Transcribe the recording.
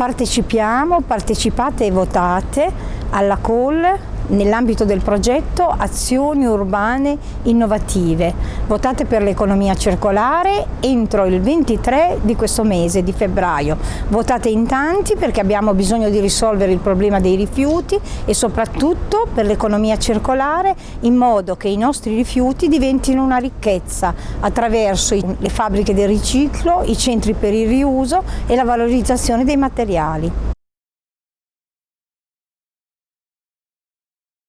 Partecipiamo, partecipate e votate alla call nell'ambito del progetto Azioni Urbane Innovative. Votate per l'economia circolare entro il 23 di questo mese di febbraio. Votate in tanti perché abbiamo bisogno di risolvere il problema dei rifiuti e soprattutto per l'economia circolare in modo che i nostri rifiuti diventino una ricchezza attraverso le fabbriche del riciclo, i centri per il riuso e la valorizzazione dei materiali.